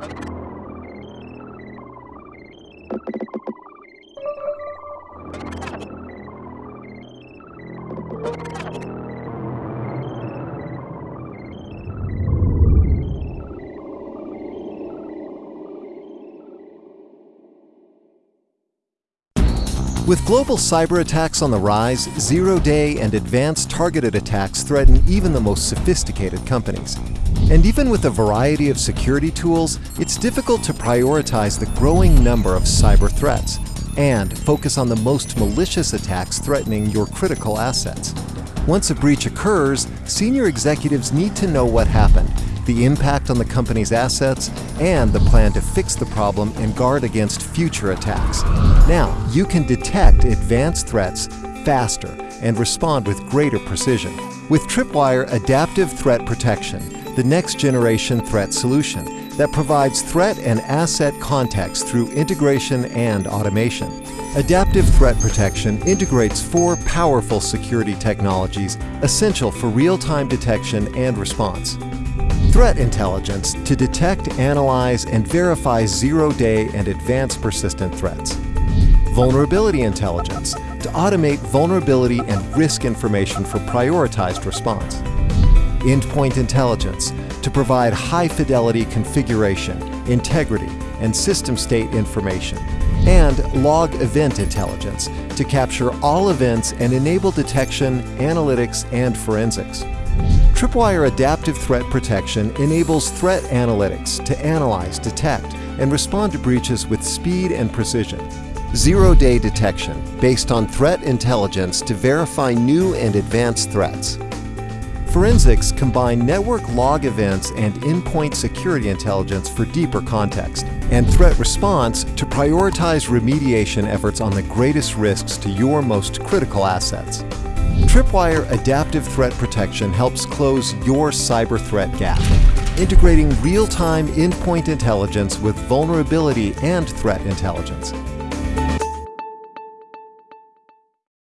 you With global cyber attacks on the rise, zero-day and advanced targeted attacks threaten even the most sophisticated companies. And even with a variety of security tools, it's difficult to prioritize the growing number of cyber threats and focus on the most malicious attacks threatening your critical assets. Once a breach occurs, senior executives need to know what happened the impact on the company's assets, and the plan to fix the problem and guard against future attacks. Now, you can detect advanced threats faster and respond with greater precision. With Tripwire Adaptive Threat Protection, the next generation threat solution that provides threat and asset context through integration and automation. Adaptive Threat Protection integrates four powerful security technologies essential for real-time detection and response. Threat intelligence to detect, analyze, and verify zero-day and advanced persistent threats. Vulnerability intelligence to automate vulnerability and risk information for prioritized response. Endpoint intelligence to provide high-fidelity configuration, integrity, and system state information. And log event intelligence to capture all events and enable detection, analytics, and forensics. Tripwire Adaptive Threat Protection enables threat analytics to analyze, detect, and respond to breaches with speed and precision. Zero-day detection based on threat intelligence to verify new and advanced threats. Forensics combine network log events and endpoint security intelligence for deeper context, and threat response to prioritize remediation efforts on the greatest risks to your most critical assets. Tripwire Adaptive Threat Protection helps close your cyber threat gap, integrating real-time endpoint intelligence with vulnerability and threat intelligence.